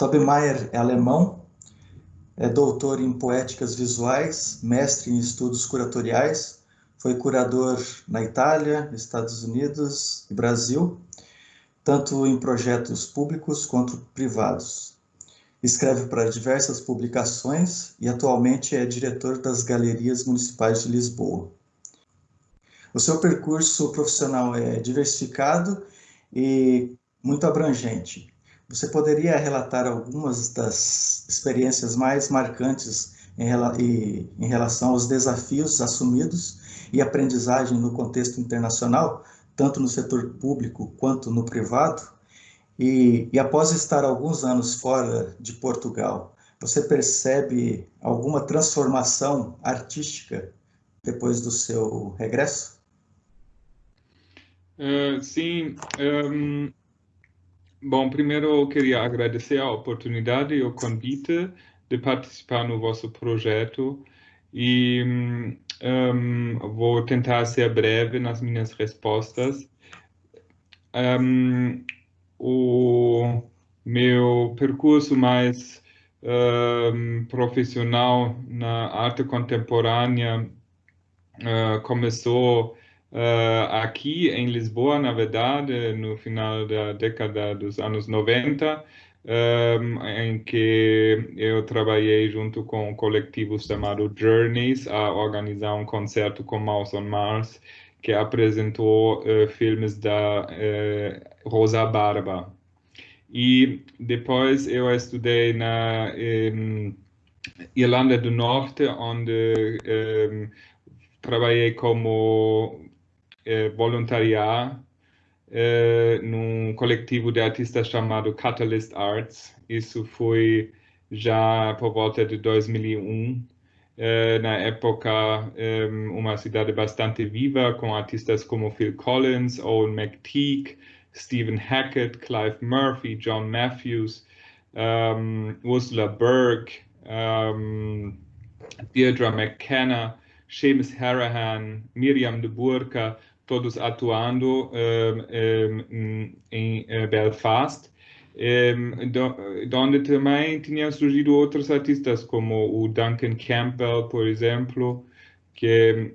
Tobey Mayer é alemão, é doutor em poéticas visuais, mestre em estudos curatoriais, foi curador na Itália, Estados Unidos e Brasil, tanto em projetos públicos quanto privados. Escreve para diversas publicações e atualmente é diretor das Galerias Municipais de Lisboa. O seu percurso profissional é diversificado e muito abrangente. Você poderia relatar algumas das experiências mais marcantes em, relação aos desafios assumidos e aprendizagem no contexto internacional, tanto no setor público quanto no privado? E, e após estar alguns anos fora de Portugal, você percebe alguma transformação artística depois do seu regresso? Uh, sim. Um, bom, primeiro eu queria agradecer a oportunidade e o convite de participar no vosso projeto e um, vou tentar ser breve nas minhas respostas. Um, o meu percurso mais um, profissional na arte contemporânea uh, começou Uh, aqui em Lisboa, na verdade, no final da década dos anos 90, um, em que eu trabalhei junto com um coletivo chamado Journeys a organizar um concerto com Mouse on Mars, que apresentou uh, filmes da uh, Rosa Barba. E depois eu estudei na um, Irlanda do Norte, onde um, trabalhei como eh, voluntariar eh, num coletivo de artistas chamado Catalyst Arts. Isso foi já por volta de 2001. Eh, na época, eh, uma cidade bastante viva, com artistas como Phil Collins, Owen McTeague, Stephen Hackett, Clive Murphy, John Matthews, um, Ursula Burke, um, Deirdre McKenna, Seamus Harahan, Miriam de Burka, todos atuando em eh, Belfast, onde também tinham surgido outros artistas, como o Duncan Campbell, por exemplo, que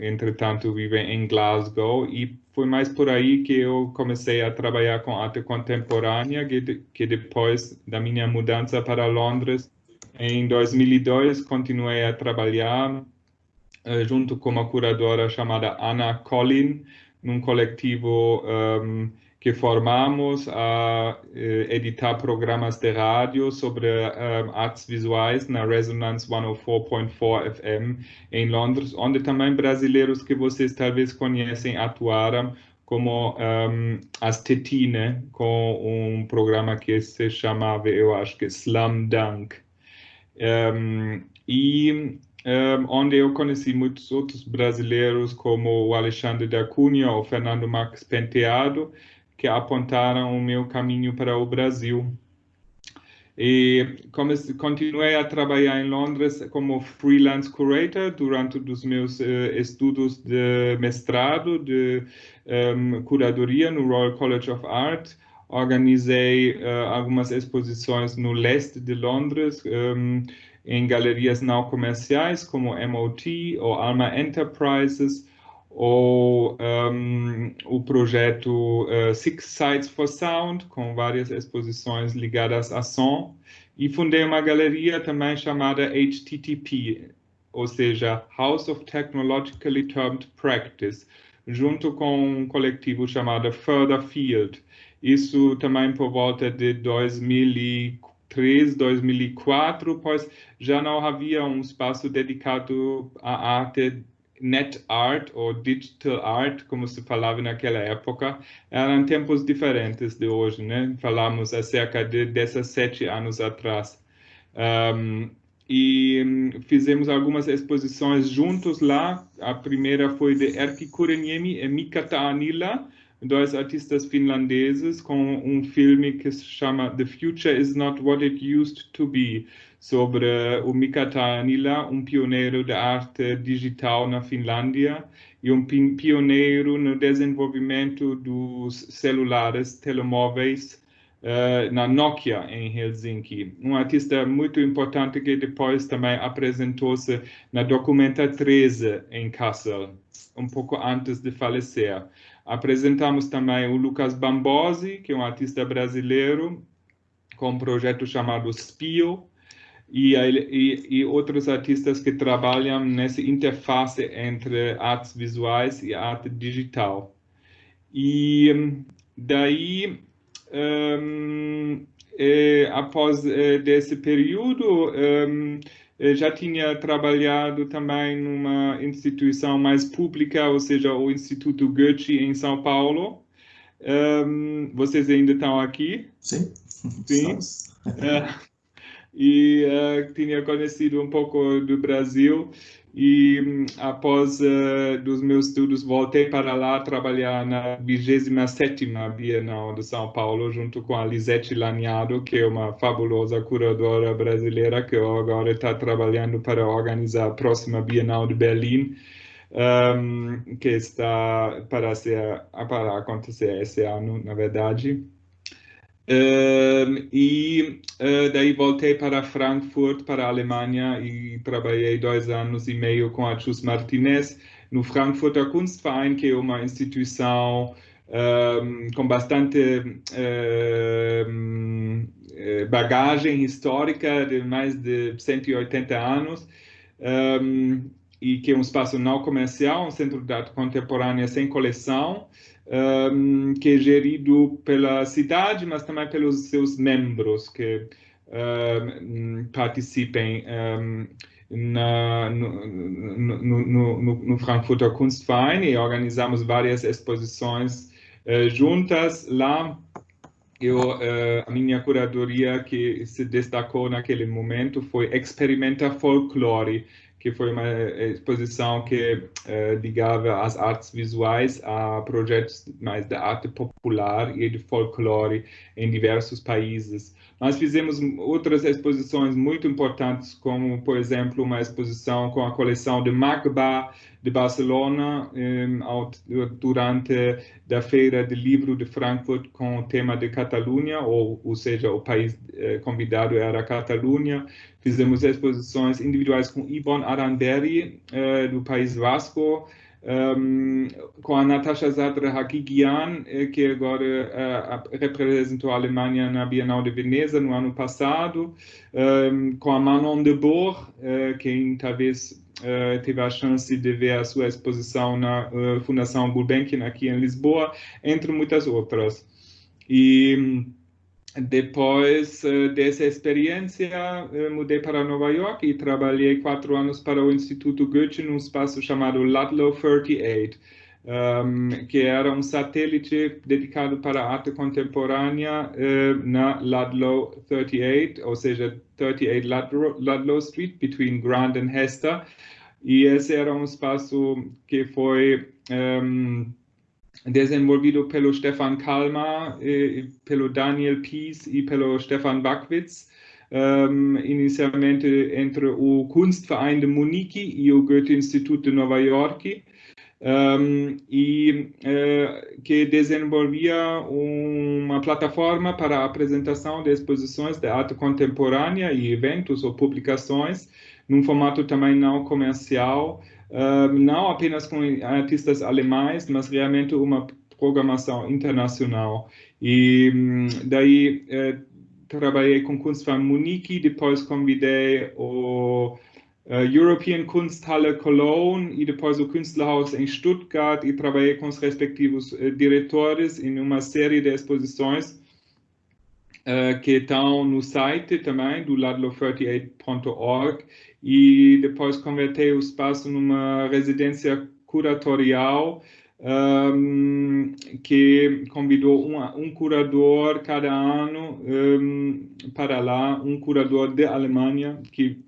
entretanto vive em Glasgow, e foi mais por aí que eu comecei a trabalhar com arte contemporânea, que, que depois da minha mudança para Londres, em 2002, continuei a trabalhar junto com uma curadora chamada Ana Collin, num coletivo um, que formamos a uh, editar programas de rádio sobre um, artes visuais na Resonance 104.4 FM em Londres, onde também brasileiros que vocês talvez conhecem atuaram, como um, as Tetine, com um programa que se chamava, eu acho que Slam Dunk. Um, e onde eu conheci muitos outros brasileiros, como o Alexandre da Cunha ou Fernando Marques Penteado, que apontaram o meu caminho para o Brasil. E comecei, continuei a trabalhar em Londres como freelance curator durante os meus uh, estudos de mestrado de um, curadoria no Royal College of Art. Organizei uh, algumas exposições no leste de Londres, um, em galerias não comerciais como MOT ou Alma Enterprises ou um, o projeto uh, Six Sites for Sound, com várias exposições ligadas a som, e fundei uma galeria também chamada HTTP, ou seja, House of Technologically Termed Practice, junto com um coletivo chamado Further Field. Isso também por volta de 2004, 2003, 2004, pois já não havia um espaço dedicado à arte net art ou digital art, como se falava naquela época, eram tempos diferentes de hoje, né? Falamos há cerca de 17 anos atrás. Um, e fizemos algumas exposições juntos lá. A primeira foi de Erkki Kureniemi e Mika Taanila, dois artistas finlandeses com um filme que se chama The Future is Not What It Used to Be, sobre o Mika Taanila, um pioneiro da arte digital na Finlândia e um pioneiro no desenvolvimento dos celulares telemóveis uh, na Nokia, em Helsinki. Um artista muito importante que depois também apresentou-se na Documenta 13, em Kassel, um pouco antes de falecer. Apresentamos também o Lucas Bambosi, que é um artista brasileiro, com um projeto chamado Spio, e, e, e, outros artistas que trabalham nessa interface entre artes visuais e arte digital. E daí, um, é, após é, desse período, um, já tinha trabalhado também numa instituição mais pública, ou seja, o Instituto Goethe em São Paulo. Um, vocês ainda estão aqui? Sim. Sim. É, e uh, tinha conhecido um pouco do Brasil e um, após uh, meus estudos voltei para lá trabalhar na 27ª Bienal de São Paulo junto com a Lisette Laniado, que é uma fabulosa curadora brasileira que agora está trabalhando para organizar a próxima Bienal de Berlim. Um, que está para, ser, para acontecer esse ano, na verdade. Um, e uh, daí voltei para Frankfurt, para a Alemanha, e trabalhei dois anos e meio com a Chus Martinez no Frankfurter Kunstverein, que é uma instituição um, com bastante um, bagagem histórica de mais de 180 anos. Um, e que é um espaço não comercial, um centro de arte contemporânea sem coleção, um, que é gerido pela cidade, mas também pelos seus membros que um, participem um, na, no, no, no, no, Frankfurter Kunstverein e organizamos várias exposições uh, juntas lá. Eu, uh, a minha curadoria que se destacou naquele momento foi Experimenta Folklore, que foi uma exposição que eh, ligava as artes visuais a projetos mais da arte popular e de folclore em diversos países. Nós fizemos outras exposições muito importantes, como, por exemplo, uma exposição com a coleção de Magba de Barcelona durante a Feira de Livro de Frankfurt com o tema de Catalunha, ou, ou seja, o país eh, convidado era a Catalunha. Fizemos exposições individuais com Ibon Aranderi, eh, do País Vasco, um, com a Natasha Zadra Hagigian, eh, que agora uh, representou a Alemanha na Bienal de Veneza no ano passado, um, com a Manon de Bourg, uh, quem talvez uh, teve a chance de ver a sua exposição na Fundação Gulbenkian aqui em Lisboa, entre muitas outras. E depois dessa experiência, mudei para Nova York e trabalhei quatro anos para o Instituto Goethe num espaço chamado Ludlow 38, um, que era um satélite dedicado para arte contemporânea uh, na Ludlow 38, ou seja, 38 Ludlow, Ludlow Street, between Grand and Hester. E esse era um espaço que foi um, desenvolvido pelo Stefan Kalmar, eh, pelo Daniel Pies e pelo Stefan Backwitz, um, inicialmente entre o Kunstverein de Munique e o Goethe Instituto de Nova York, um, e uh, que desenvolvia uma plataforma para a apresentação de exposições de arte contemporânea e eventos ou publicações, num formato também não comercial, não apenas com artistas alemães, mas realmente uma programação internacional. E daí eh, trabalhei com Kunstverein Munique, depois convidei o uh, European Kunsthalle Cologne e depois o Künstlerhaus em Stuttgart e trabalhei com os respectivos uh, diretores em uma série de exposições uh, que estão no site também do ladlo38.org e depois convertei o espaço numa residência curatorial um, que convidou um, um, curador cada ano um, para lá, um curador de Alemanha que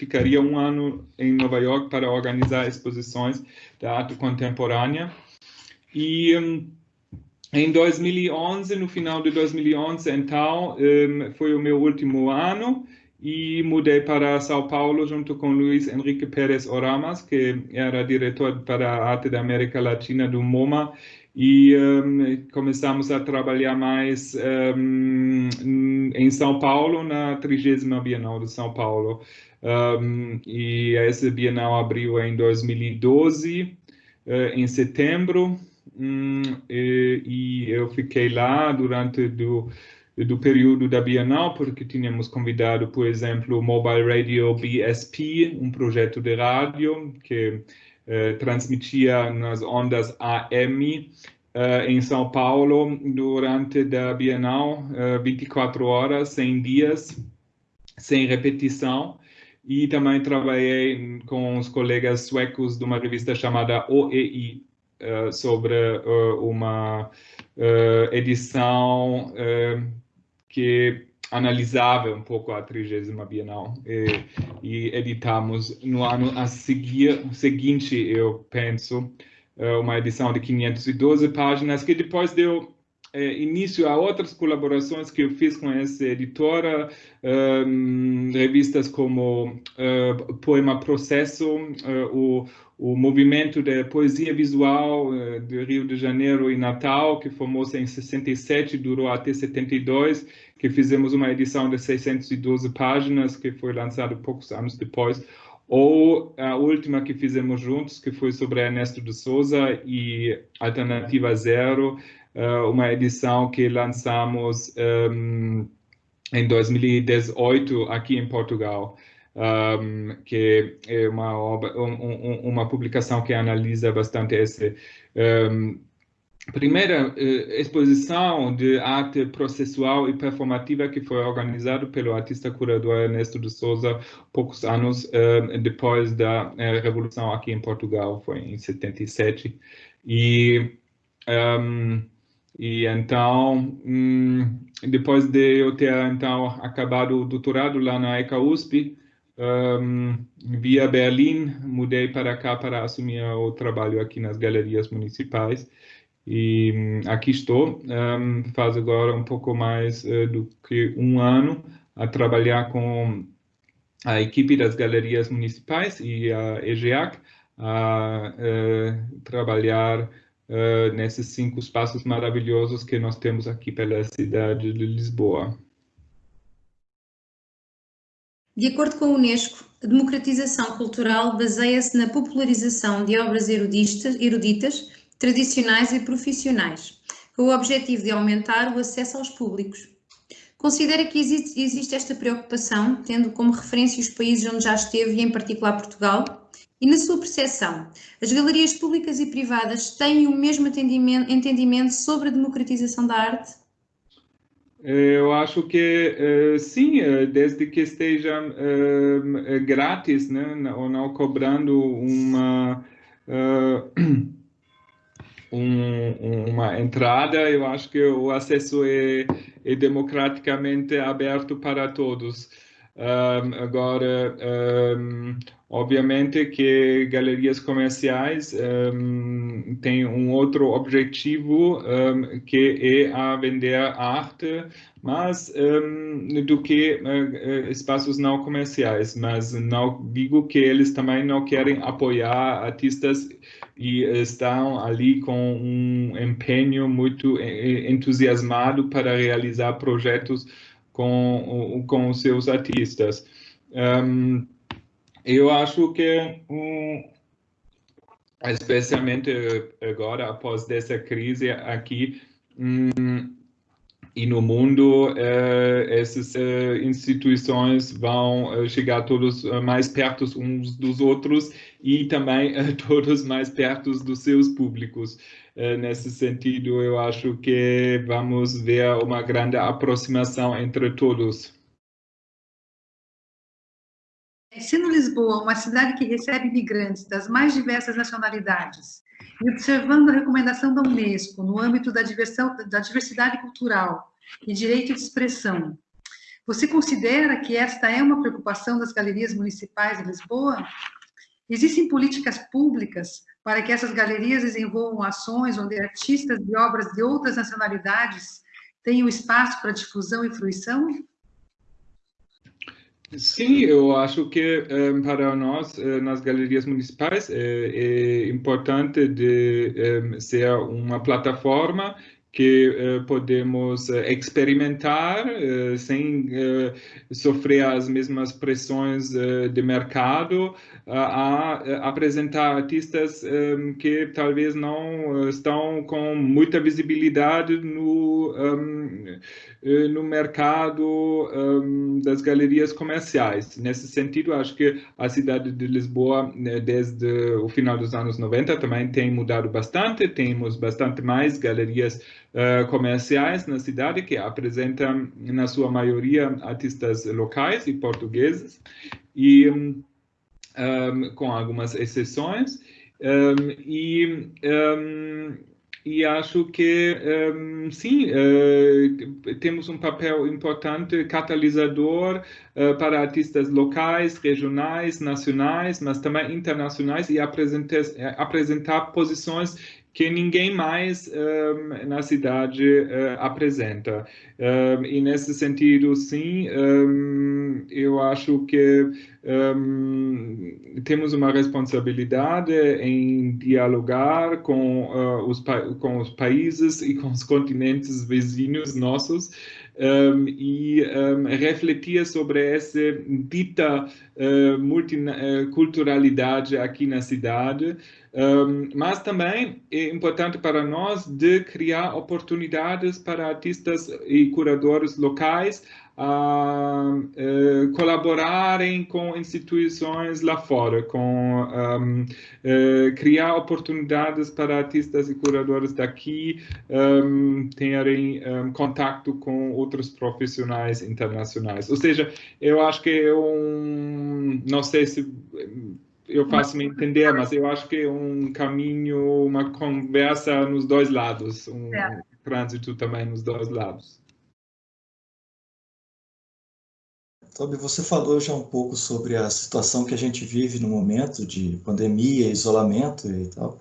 ficaria um ano em Nova York para organizar exposições de arte contemporânea. E um, em 2011, no final de 2011, então, foi o meu último ano e mudei para São Paulo junto com Luiz Henrique Pérez Oramas, que era diretor para a arte da América Latina do MoMA, e um, começamos a trabalhar mais um, em São Paulo, na 30 Bienal de São Paulo. Um, e essa Bienal abriu em 2012, uh, em setembro, um, e, e, eu fiquei lá durante do, do período da Bienal, porque tínhamos convidado, por exemplo, o Mobile Radio BSP, um projeto de rádio que transmitia nas ondas AM Uh, em São Paulo durante a Bienal, uh, 24 horas, 100 dias, sem repetição. E também trabalhei com os colegas suecos de uma revista chamada OEI, sobre uma edição que analisava um pouco a 30 Bienal e, e editamos no ano a seguir, seguinte, eu penso, é uma edição de 512 páginas, que depois deu é, início a outras colaborações que eu fiz com essa editora, um, revistas como uh, Poema Processo, uh, o, o movimento de poesia visual uh, de Rio de Janeiro e Natal, que formou-se em 67 durou até 72, que fizemos uma edição de 612 páginas, que foi lançada poucos anos depois ou a última que fizemos juntos, que foi sobre Ernesto de Souza e Alternativa Zero, uh, uma edição que lançamos um, em 2018 aqui em Portugal, um, que é uma, um, uma publicação que analisa bastante esse um, primeira eh, exposição de arte processual e performativa que foi organizada pelo artista curador Ernesto de Souza poucos anos eh, depois da eh, revolução aqui em Portugal, foi em 77 e um, e então um, depois de eu ter então acabado o doutorado lá na ECA USP um, via Berlim mudei para cá para assumir o trabalho aqui nas galerias municipais e hum, aqui estou, um, faz agora um pouco mais uh, do que um ano a trabalhar com a equipe das galerias municipais e a EGEAC a uh, trabalhar uh, nesses cinco espaços maravilhosos que nós temos aqui pela cidade de Lisboa. De acordo com a Unesco, a democratização cultural baseia-se na popularização de obras eruditas, eruditas tradicionais e profissionais, com o objetivo de aumentar o acesso aos públicos. Considera que existe, esta preocupação, tendo como referência os países onde já esteve e em particular Portugal? E na sua percepção, as galerias públicas e privadas têm o mesmo entendimento sobre a democratização da arte? Eu acho que eh, sim, eh, desde que esteja eh, grátis, né, ou não cobrando uma um, uma entrada, eu acho que o acesso é, é democraticamente aberto para todos. Um, agora, um, obviamente que galerias comerciais um, têm um outro objetivo, que é a vender arte, mas do que uh, espaços não comerciais. Mas não digo que eles também não querem apoiar artistas e estão ali com um empenho muito entusiasmado para realizar projetos com, com seus artistas. Um, eu acho que, um, especialmente agora, após essa crise aqui, um, e no mundo uh, essas instituições vão chegar todos mais perto uns dos outros e também todos mais perto dos seus públicos. nesse sentido, eu acho que vamos ver uma grande aproximação entre todos. Sendo Lisboa uma cidade que recebe imigrantes das mais diversas nacionalidades, e observando a recomendação da Unesco no âmbito da, diversão, da diversidade cultural e direito de expressão, você considera que esta é uma preocupação das galerias municipais de Lisboa? Existem políticas públicas para que essas galerias desenvolvam ações onde artistas de obras de outras nacionalidades tenham espaço para difusão e fruição? Sim, eu acho que um, para nós, uh, nas galerias municipais, é, é importante de um, ser uma plataforma que uh, podemos uh, experimentar uh, sem sofrer as mesmas pressões de mercado, a apresentar artistas que talvez não estão com muita visibilidade no, no mercado das galerias comerciais. Nesse sentido, acho que a cidade de Lisboa, né, desde o final dos anos 90, também tem mudado bastante, temos bastante mais galerias uh, comerciais na cidade que apresentam, na sua maioria, artistas locais e portugueses, e um, um, com algumas exceções. Um, e e acho que um, sim, uh, temos um papel importante, catalisador uh, para artistas locais, regionais, nacionais, mas também internacionais e apresentar, apresentar posições que ninguém mais um, na cidade uh, apresenta. Um, e nesse sentido, sim, um, eu acho que temos uma responsabilidade em dialogar com, uh, os, com os países e com os continentes vizinhos nossos um, e um, refletir sobre essa dita uh, multiculturalidade aqui na cidade, um, mas também é importante para nós de criar oportunidades para artistas e curadores locais a uh, colaborarem com instituições lá fora, com um, uh, criar oportunidades para artistas e curadores daqui um, terem um, contato com outros profissionais internacionais. Ou seja, eu acho que é um, não sei se eu faço me entender, mas eu acho que é um caminho, uma conversa nos dois lados, um é. trânsito também nos dois lados. Tobi, você falou já um pouco sobre a situação que a gente vive no momento de pandemia, isolamento e tal.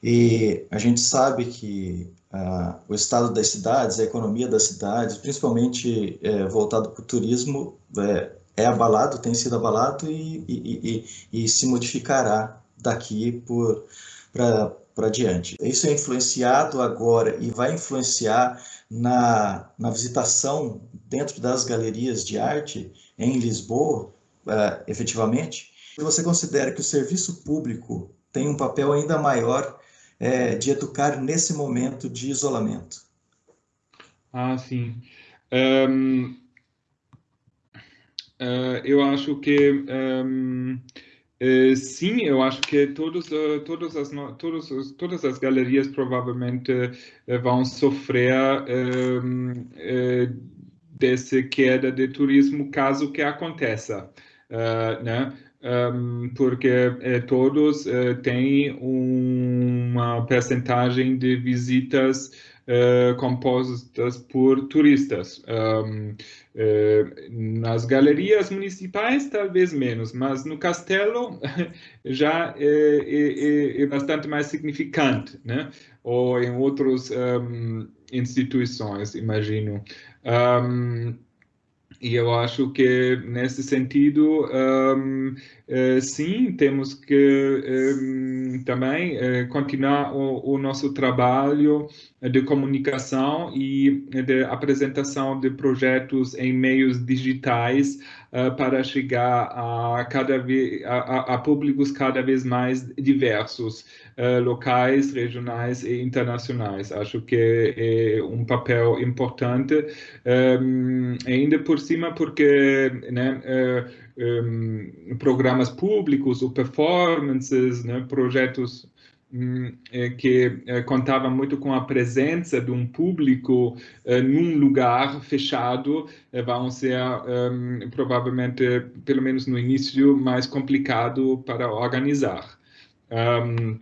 E a gente sabe que ah, o estado das cidades, a economia das cidades, principalmente é, voltado para o turismo, é, é, abalado, tem sido abalado e, e, e, e se modificará daqui para diante. Isso é influenciado agora e vai influenciar na, na visitação dentro das galerias de arte em Lisboa, uh, efetivamente, você considera que o serviço público tem um papel ainda maior é, de educar nesse momento de isolamento? Ah, sim. Um, uh, eu acho que um, Uh, sim, eu acho que todos, uh, todas, as, todos, todas as galerias provavelmente uh, vão sofrer dessa queda de turismo caso que aconteça, né? Um, porque todos têm uma percentagem de visitas compostas por turistas. Um, eh, nas galerias municipais, talvez menos, mas no castelo já é, é, é bastante mais significante, né? Ou em outras um, instituições, imagino. Um, e eu acho que, nesse sentido, um, uh, sim, temos que um, também uh, continuar o, o, nosso trabalho de comunicação e de apresentação de projetos em meios digitais uh, para chegar a, cada vez, a, a, públicos cada vez mais diversos, locais, regionais e internacionais. Acho que é um papel importante, um, ainda por cima porque né, um, programas públicos ou performances, né, projetos que é, contavam muito com a presença de um público é, num lugar fechado vão ser provavelmente, pelo menos no início, mais complicado para organizar. Um,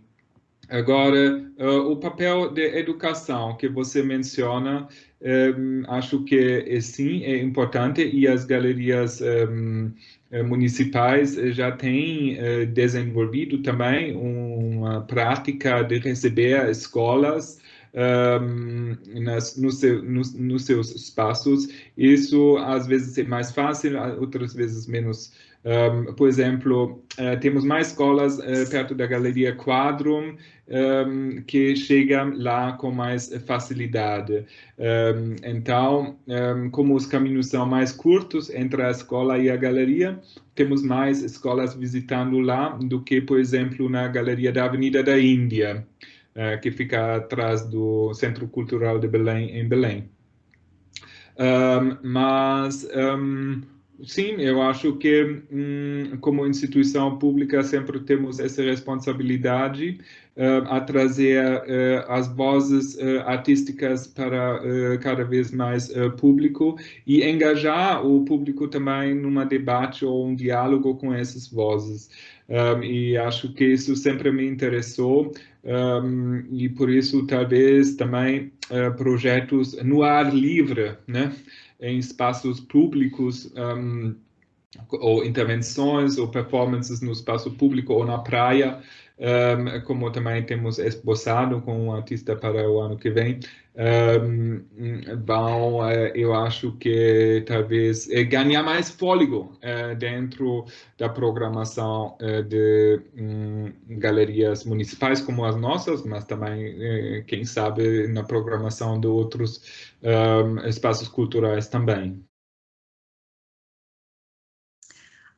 Agora, o papel de educação que você menciona, acho que é, sim, é importante e as galerias municipais já têm uh, desenvolvido também uma prática de receber escolas um, nas, no seu, no, nos seus espaços. Isso às vezes é mais fácil, outras vezes menos. Um, por exemplo, uh, temos mais escolas uh, perto da Galeria Quadrum um, que chegam lá com mais facilidade. então, como os caminhos são mais curtos entre a escola e a galeria, temos mais escolas visitando lá do que, por exemplo, na Galeria da Avenida da Índia. Eh, que fica atrás do Centro Cultural de Belém, em Belém. Um, mas, um, sim, eu acho que, um, como instituição pública, sempre temos essa responsabilidade uh, a trazer uh, as vozes uh, artísticas para cada vez mais público e engajar o público também numa debate ou um diálogo com essas vozes. Um, e acho que isso sempre me interessou um, e por isso talvez também projetos no ar livre, né, em espaços públicos um, ou intervenções ou performances no espaço público ou na praia um, como também temos esboçado com o artista para o ano que vem, um, vão, uh, eu acho que talvez uh, ganhar mais fôlego uh, dentro da programação de um, galerias municipais como as nossas, mas também, quem sabe, na programação de outros espaços culturais também.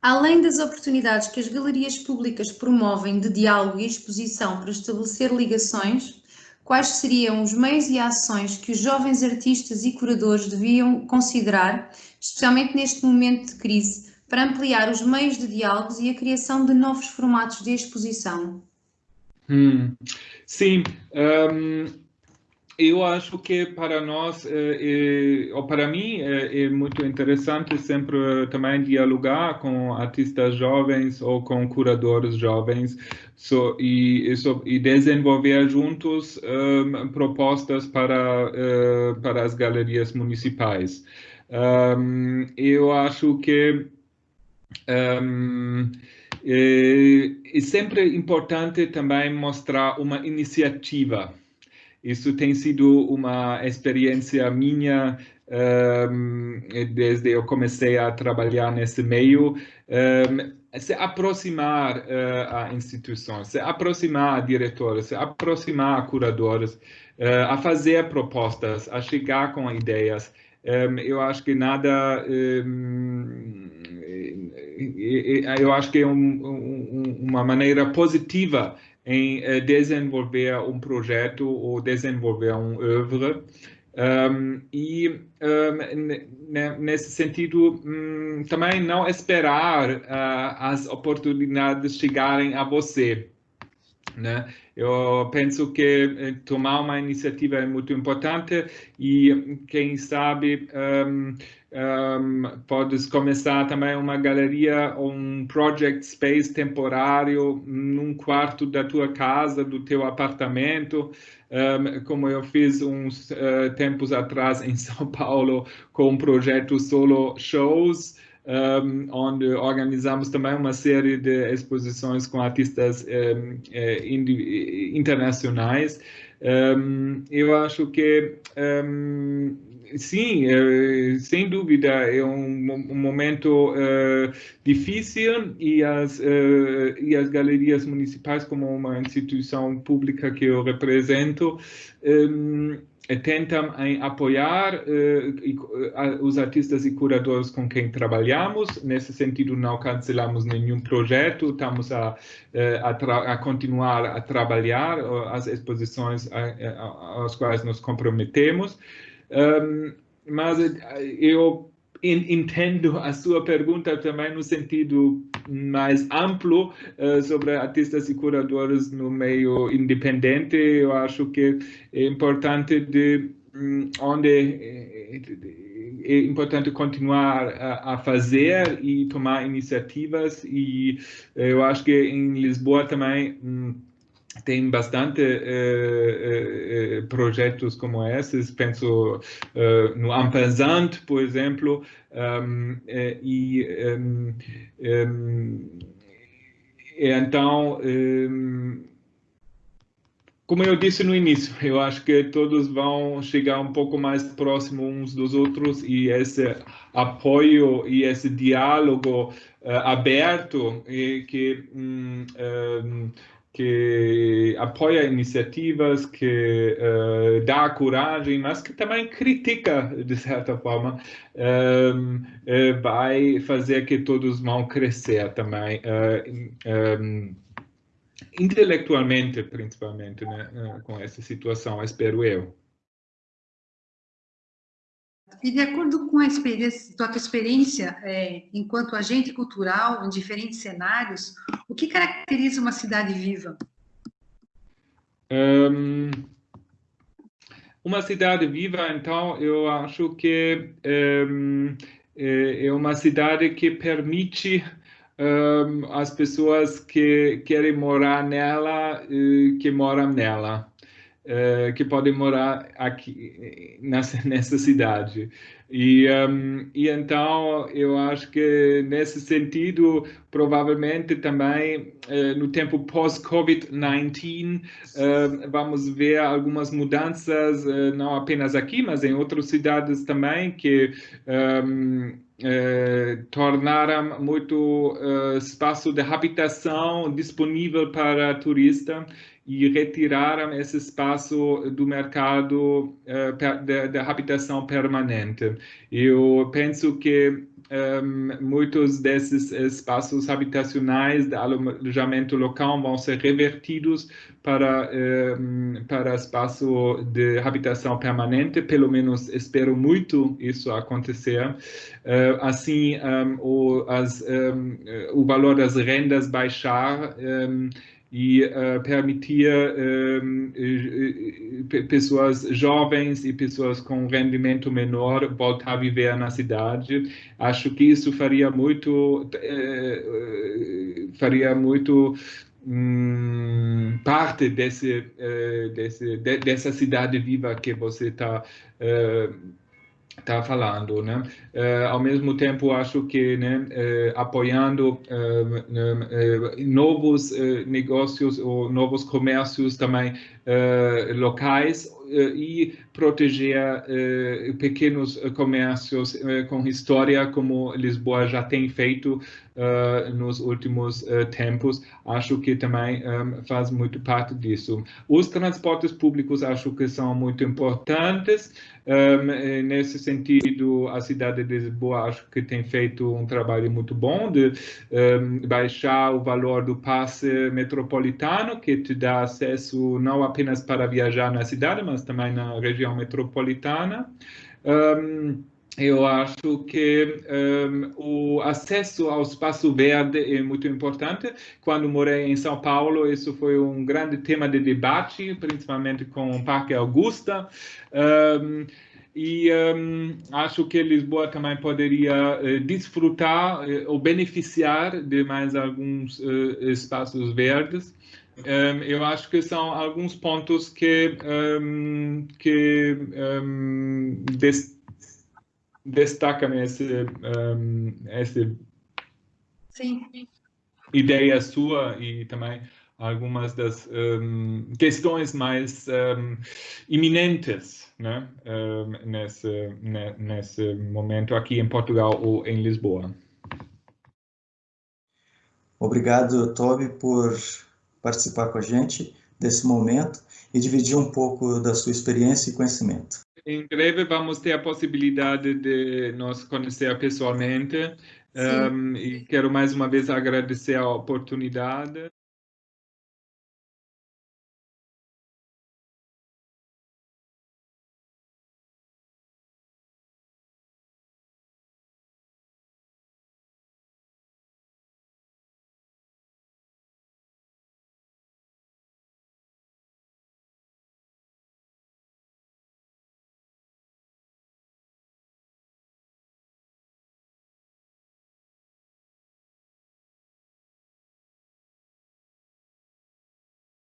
Além das oportunidades que as galerias públicas promovem de diálogo e exposição para estabelecer ligações, quais seriam os meios e ações que os jovens artistas e curadores deviam considerar, especialmente neste momento de crise, para ampliar os meios de diálogos e a criação de novos formatos de exposição? Hum, sim, um, eu acho que para nós, é, é, ou para mim, é, é, muito interessante sempre também dialogar com artistas jovens ou com curadores jovens so, e, so, e desenvolver juntos um, propostas para, uh, para as galerias municipais. Um, eu acho que um, é, é sempre importante também mostrar uma iniciativa isso tem sido uma experiência minha um, desde eu comecei a trabalhar nesse meio. Um, se aproximar uh, a instituições, se aproximar a diretores, se aproximar a curadores, uh, a fazer propostas, a chegar com ideias. Um, eu acho que nada. Um, eu acho que é um, uma maneira positiva em uh, desenvolver um projeto ou desenvolver um œuvre. Um, e um, nesse sentido, um, também não esperar uh, as oportunidades chegarem a você. Né? Eu penso que eh, tomar uma iniciativa é muito importante e quem sabe um, um, podes começar também uma galeria ou um project space temporário num quarto da tua casa, do teu apartamento, um, como eu fiz uns uh, tempos atrás em São Paulo com um projeto solo shows, um, onde organizamos também uma série de exposições com artistas um, eh, internacionais. Um, eu acho que sim, uh, sem dúvida, é um, um momento uh, difícil e as, uh, e as galerias municipais, como uma instituição pública que eu represento, um, tentam em apoiar uh, os artistas e curadores com quem trabalhamos. Nesse sentido, não cancelamos nenhum projeto, estamos a, uh, a, a continuar a trabalhar as exposições às quais nos comprometemos. Um, mas eu entendo a sua pergunta também no sentido mais amplo uh, sobre artistas e curadores no meio independente. Eu acho que é importante de um, onde é, é, importante continuar a, fazer e tomar iniciativas e eu acho que em Lisboa também um, tem bastante uh, uh, projetos como esses, penso uh, no Ampensant, por exemplo, um, e, um, um, e, então como eu disse no início, eu acho que todos vão chegar um pouco mais próximo uns dos outros e esse apoio e esse diálogo aberto que um, um, que apoia iniciativas, que uh, dá coragem, mas que também critica, de certa forma, um, uh, vai fazer que todos vão crescer também. Um, intelectualmente, principalmente, né, eh, com essa situação, espero eu. E de acordo com a experiência, tua experiência é, enquanto agente cultural em diferentes cenários, o que caracteriza uma cidade viva? Um, uma cidade viva, então, eu acho que um, é, é uma cidade que permite um, as pessoas que querem morar nela, uh, que moram nela, uh, que podem morar aqui nessa, nessa cidade. E, um, e então eu acho que nesse sentido, provavelmente também uh, no tempo pós-Covid-19, uh, vamos ver algumas mudanças, uh, não apenas aqui, mas em outras cidades também, que um, eh, tornaram muito eh, espaço de habitação disponível para turista e retiraram esse espaço do mercado de, de, habitação permanente. Eu penso que um, muitos desses espaços habitacionais de alojamento local vão ser revertidos para, um, para espaço de habitação permanente, pelo menos espero muito isso acontecer. Uh, assim, um, o, as, o valor das rendas baixar e uh, permitia uh, pessoas jovens e pessoas com rendimento menor voltar a viver na cidade. Acho que isso faria muito, uh, faria muito um, parte desse, desse, de, dessa cidade viva que você está está falando, né? Uh, ao mesmo tempo, acho que né, uh, apoiando uh, novos negócios ou novos comércios também locais e proteger pequenos comércios com história, como Lisboa já tem feito nos últimos tempos. Acho que também faz muito parte disso. Os transportes públicos acho que são muito importantes. Nesse sentido, a cidade de Lisboa acho que tem feito um trabalho muito bom de baixar o valor do passe metropolitano, que te dá acesso não apenas para viajar na cidade, mas também na região metropolitana. Um, eu acho que um, o acesso ao espaço verde é muito importante. Quando morei em São Paulo, isso foi um grande tema de debate, principalmente com o Parque Augusta. Um, e um, acho que Lisboa também poderia uh, desfrutar uh, ou beneficiar de mais alguns uh, espaços verdes. Um, eu acho que são alguns pontos que, um, que um, des destacam esse, um, essa Sim. ideia sua e também algumas das um, questões mais um, iminentes né, um, nesse, nesse momento aqui em Portugal ou em Lisboa. Obrigado, Toby, por participar com a gente desse momento e dividir um pouco da sua experiência e conhecimento. Em breve vamos ter a possibilidade de nos conhecer pessoalmente um, e quero mais uma vez agradecer a oportunidade.